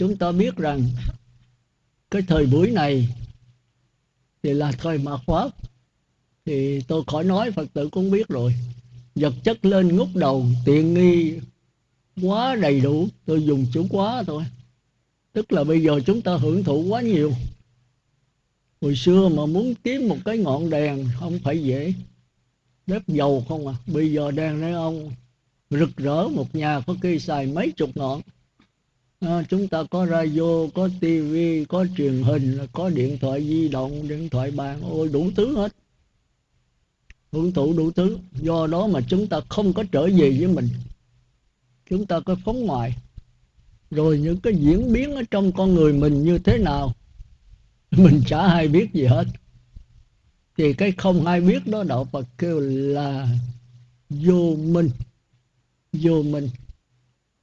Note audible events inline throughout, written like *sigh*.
chúng ta biết rằng cái thời buổi này thì là thời mạt pháp thì tôi khỏi nói, phật tử cũng biết rồi. Vật chất lên ngút đầu, tiện nghi quá đầy đủ. Tôi dùng chữ quá thôi. Tức là bây giờ chúng ta hưởng thụ quá nhiều. Hồi xưa mà muốn kiếm một cái ngọn đèn không phải dễ. Bếp dầu không à. Bây giờ đèn này ông, rực rỡ. Một nhà có khi xài mấy chục ngọn à, chúng ta có radio có tivi có truyền hình có điện thoại di động điện thoại bàn ôi đủ thứ hết. Hưởng thụ đủ thứ. Do đó mà chúng ta không có trở về với mình. Chúng ta có phóng ngoài rồi những cái diễn biến ở trong con người mình như thế nào? *laughs* Mình chả hay biết gì hết. Thì cái không ai biết đó đạo Phật kêu là vô minh. Vô minh.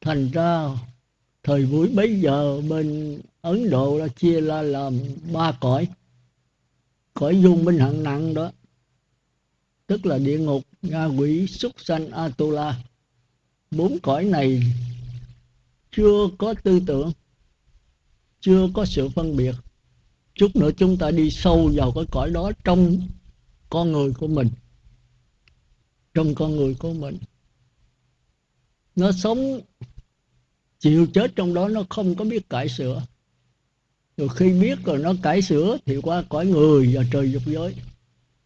Thành ra thời buổi bấy giờ bên Ấn Độ đã chia ra làm ba cõi. Cõi vô minh hạng nặng đó, tức là địa ngục nga quỷ, súc sanh, atula. Bốn cõi này chưa có tư tưởng, chưa có sự phân biệt. Chút nữa chúng ta đi sâu vào cái cõi đó trong con người của mình. Trong con người của mình. Nó sống chịu chết trong đó nó không có biết cải sửa. Rồi khi biết rồi nó cải sửa thì qua cõi người và trời dục giới.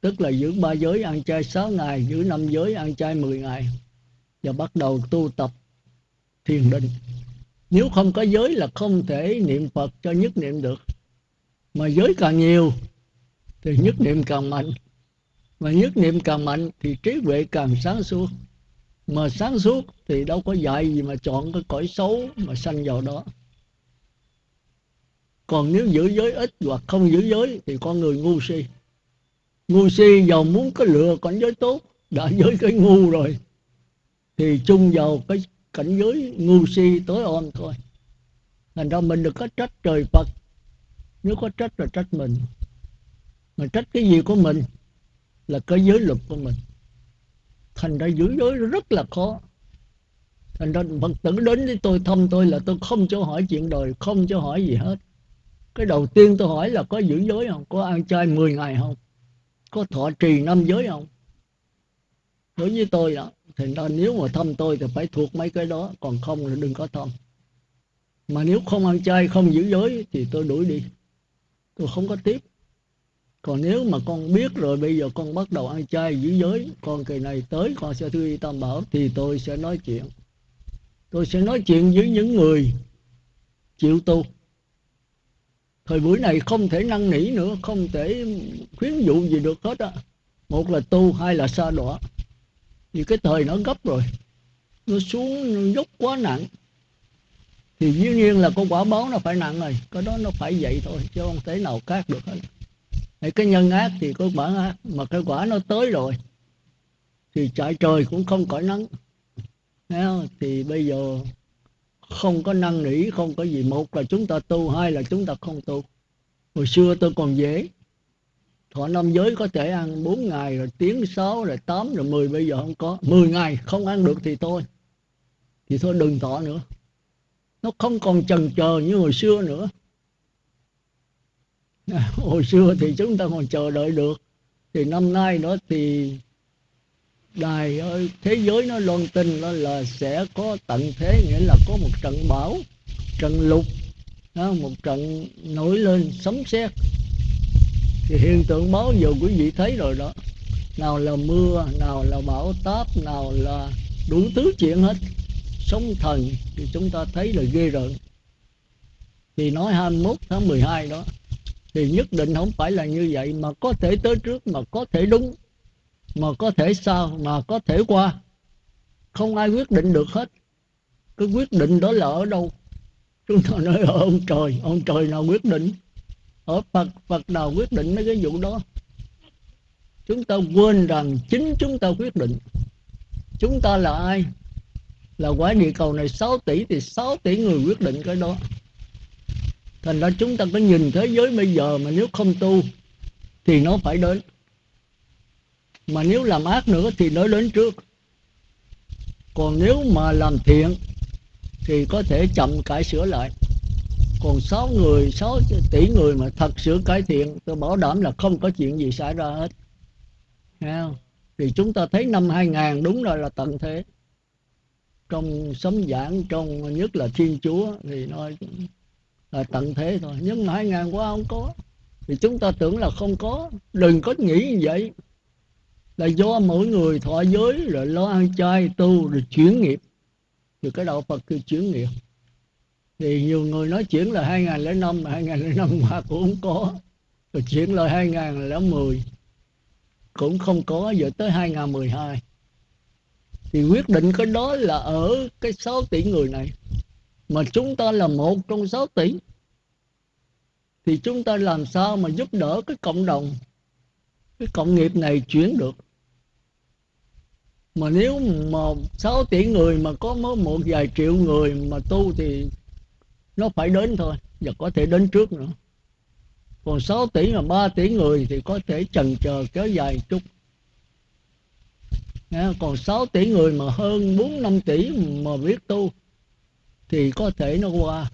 Tức là giữ ba giới ăn chay sáu ngày, giữ năm giới ăn chay 10 ngày và bắt đầu tu tập thiền định. Nếu không có giới là không thể niệm phật cho nhất niệm được. Mà giới càng nhiều thì nhất niệm càng mạnh. Mà nhất niệm càng mạnh thì trí huệ càng sáng suốt mà sáng suốt thì đâu có dạy gì mà chọn cái cõi xấu mà sanh vào đó. Còn nếu giữ giới ít hoặc không giữ giới thì con người ngu si. Ngu si giàu muốn có lựa cảnh giới tốt, đã giới cái ngu rồi, thì chung vào cái cảnh giới ngu si tối om thôi. Thành ra mình được có trách trời phật. Nếu có trách là trách mình. Mà trách cái gì của mình là cái giới luật của mình thành ra giữ giới rất là khó. Thành ra phật tử đến với tôi, thăm tôi là tôi không cho hỏi chuyện đời, không cho hỏi gì hết. Cái đầu tiên tôi hỏi là có giữ giới không? Có ăn chay 10 ngày không? Có thọ trì năm giới không? Đối với tôi đó thì ra nếu mà thăm tôi thì phải thuộc mấy cái đó, còn không là đừng có thăm. Mà nếu không ăn chay, không giữ giới thì tôi đuổi đi. Tôi không có tiếp còn nếu mà con biết rồi, bây giờ con bắt đầu ăn chay giữ giới, con kỳ này tới, con sẽ thư y tam bảo, thì tôi sẽ nói chuyện. Tôi sẽ nói chuyện với những người chịu tu thời buổi này không thể năn nỉ nữa, không thể khuyến dụ gì được hết á. Một là tu, hai là xa đọa. Vì cái thời nó gấp rồi, nó xuống, nó dốc quá nặng. Thì dĩ nhiên là con quả báo nó phải nặng rồi, cái đó nó phải vậy thôi, chứ không thể nào khác được hết cái nhân ác thì có quả ác, mà cái quả nó tới rồi thì chạy trời cũng không cõi nắng. Không? thì bây giờ không có năn nỉ, không có gì. Một là chúng ta tu, hai là chúng ta không tu. Hồi xưa tôi còn dễ. Thọ năm giới có thể ăn 4 ngày, rồi tiếng 6 rồi 8 rồi 10 bây giờ không có. 10 ngày không ăn được thì thôi. Thì thôi đừng thọ nữa. Nó không còn chần chờ như hồi xưa nữa. *laughs* hồi xưa thì chúng ta còn chờ đợi được. Thì năm nay đó thì đài ơi thế giới nó loan tin nó là sẽ có tận thế nghĩa là có một trận bão trận lục đó, một trận nổi lên sấm sét. Thì hiện tượng báo giờ quý vị thấy rồi đó. Nào là mưa nào là bão táp nào là đủ thứ chuyện hết. Sóng thần thì chúng ta thấy là ghê rợn. Thì nói 21 tháng 12 đó thì nhất định không phải là như vậy, mà có thể tới trước, mà có thể đúng, mà có thể sao mà có thể qua. Không ai quyết định được hết. Cái quyết định đó là ở đâu? Chúng ta nói ở ông trời ông trời nào quyết định? Ở phật phật nào quyết định mấy cái vụ đó? Chúng ta quên rằng chính chúng ta quyết định. Chúng ta là ai? Là quả địa cầu này 6 tỷ thì 6 tỷ người quyết định cái đó thành ra chúng ta có nhìn thế giới bây giờ mà nếu không tu thì nó phải đến. Mà nếu làm ác nữa thì nó đến trước. Còn nếu mà làm thiện thì có thể chậm cải sửa lại. Còn 6 người 6 tỷ người mà thật sự cải thiện, tôi bảo đảm là không có chuyện gì xảy ra hết. Không? thì chúng ta thấy năm 2000 đúng rồi là tận thế. Trong sống giảng, trong, nhất là thiên chúa thì nói là tận thế thôi. Nhưng mà 2000 qua không có. Thì chúng ta tưởng là không có. Đừng có nghĩ như vậy. Là do mỗi người thọ giới rồi lo ăn chay, tu, rồi chuyển nghiệp. Thì cái đạo Phật được chuyển nghiệp. Thì nhiều người nói chuyển là 2005 mà 2005 qua cũng không có. Rồi chuyển là 2010 cũng không có. Giờ tới 2012 thì quyết định cái đó là ở cái 6 tỷ người này mà chúng ta là một trong 6 tỷ. Thì chúng ta làm sao mà giúp đỡ cái cộng đồng, cái cộng nghiệp này chuyển được? Mà nếu mà 6 tỷ người mà có mới một vài triệu người mà tu thì nó phải đến thôi, và có thể đến trước nữa. Còn 6 tỷ mà 3 tỷ người thì có thể chần chờ kéo dài chút. Còn 6 tỷ người mà hơn 4 5 tỷ mà biết tu thì có thể nó qua.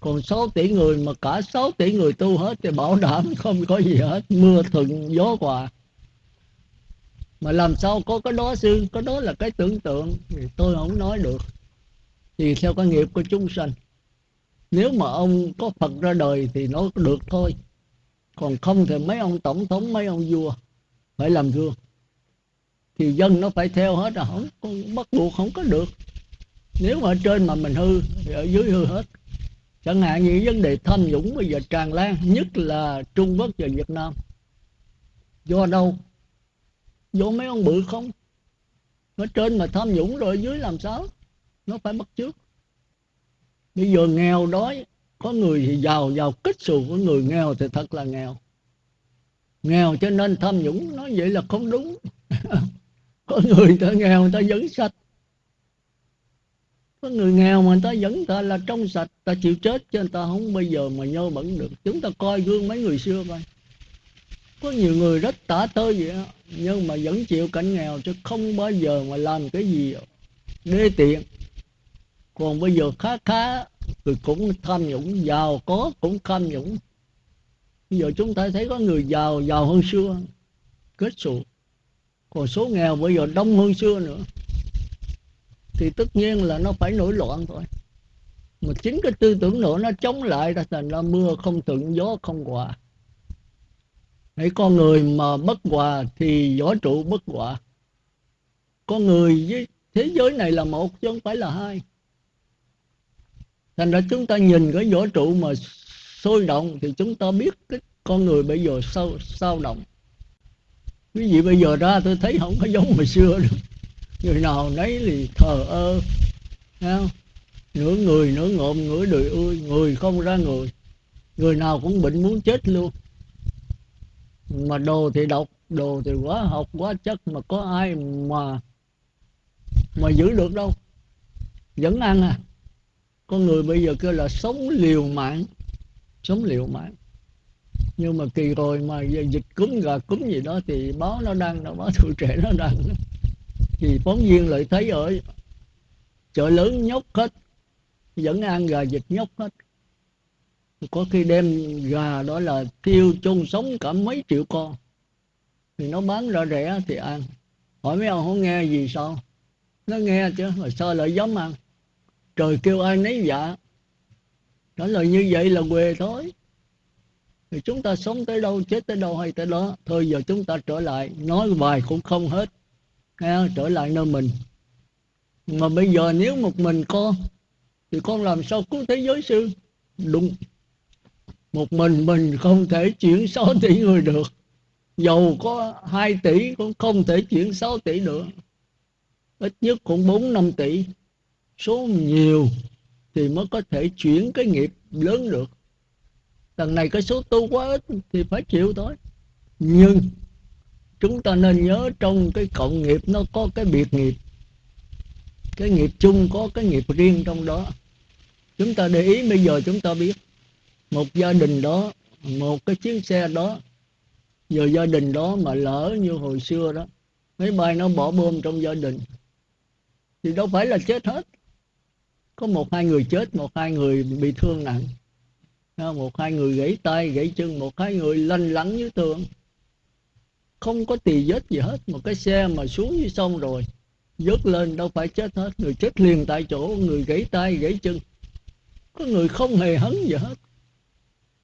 Còn 6 tỷ người mà cả 6 tỷ người tu hết thì bảo đảm *laughs* không có gì hết, mưa thuận gió hòa. Mà làm sao có cái đó sư có đó là cái tưởng tượng thì tôi không nói được. Thì theo cái nghiệp của chúng sanh. Nếu mà ông có phật ra đời thì nó được thôi. Còn không thì mấy ông tổng thống, mấy ông vua phải làm gương. Thì dân nó phải theo hết rồi không bắt buộc không có được nếu mà ở trên mà mình hư, thì ở dưới hư hết. Chẳng hạn như vấn đề tham nhũng bây giờ tràn lan, nhất là trung quốc và việt nam. Do đâu? Do mấy ông bự không? Ở trên mà tham nhũng rồi ở dưới làm sao? Nó phải bắt trước bây giờ nghèo đói, có người thì giàu giàu kích xù, có người nghèo thì thật là nghèo. Nghèo cho nên tham nhũng, nói vậy là không đúng. *laughs* Có người ta nghèo, người ta vẫn sạch có người nghèo mà người ta vẫn ta là trong sạch ta chịu chết cho người ta không bây giờ mà nhơ bẩn được. Chúng ta coi gương mấy người xưa coi. Có nhiều người rất tả tơi vậy đó, nhưng mà vẫn chịu cảnh nghèo chứ không bao giờ mà làm cái gì đê tiện. Còn bây giờ khá khá thì cũng tham nhũng giàu có cũng tham nhũng. Bây giờ chúng ta thấy có người giàu giàu hơn xưa kết xù. Còn số nghèo bây giờ đông hơn xưa nữa thì tất nhiên là nó phải nổi loạn thôi. Mà chính cái tư tưởng nữa nó chống lại ra thành ra mưa không thuận, gió không hòa. Hãy con người mà bất hòa thì võ trụ bất hòa. Con người với thế giới này là một chứ không phải là hai. Thành ra chúng ta nhìn cái võ trụ mà sôi động thì chúng ta biết cái con người bây giờ sao sao động. Quý vị bây giờ ra tôi thấy không có giống hồi xưa được người nào nấy thì thờ ơ không? nửa người, nửa ngộm, nửa đời ơi người không ra người. Người nào cũng bệnh muốn chết luôn. Mà đồ thì độc, đồ thì quá học, quá chất, mà có ai mà mà giữ được đâu. Vẫn ăn à. Con người bây giờ kêu là sống liều mạng, sống liều mạng. Nhưng mà kỳ rồi mà dịch cúm gà cúm gì đó thì báo nó đăng nó báo tuổi trẻ nó đăng thì phóng viên lại thấy ở chợ lớn nhóc hết, vẫn ăn gà vịt nhóc hết. Có khi đem gà đó là tiêu chôn sống cả mấy triệu con. Thì nó bán ra rẻ thì ăn. Hỏi mấy ông, không nghe gì sao? Nó nghe chứ, mà sao lại dám ăn? Trời kêu ai nấy dạ. Trả lời như vậy là quê thôi. Thì chúng ta sống tới đâu, chết tới đâu hay tới đó, thôi giờ chúng ta trở lại. Nói vài cũng không hết nghe, trở lại nơi mình. Mà bây giờ nếu một mình con, thì con làm sao cứu thế giới sư? Đúng. Một mình mình không thể chuyển 6 tỷ người được. Dầu có 2 tỷ cũng không thể chuyển 6 tỷ nữa. Ít nhất cũng 4 5 tỷ. Số nhiều thì mới có thể chuyển cái nghiệp lớn được. Lần này cái số tu quá ít thì phải chịu thôi. Nhưng chúng ta nên nhớ trong cái cộng nghiệp nó có cái biệt nghiệp. Cái nghiệp chung có cái nghiệp riêng trong đó. Chúng ta để ý bây giờ chúng ta biết, một gia đình đó, một cái chiếc xe đó, giờ gia đình đó mà lỡ như hồi xưa đó, máy bay nó bỏ bom trong gia đình, thì đâu phải là chết hết. Có một hai người chết, một hai người bị thương nặng. Một hai người gãy tay, gãy chân, một hai người lanh lắng dưới tường không có tì vết gì hết, một cái xe mà xuống dưới sông rồi, vớt lên đâu phải chết hết. Người chết liền tại chỗ, người gãy tay, gãy chân. Có người không hề hấn gì hết.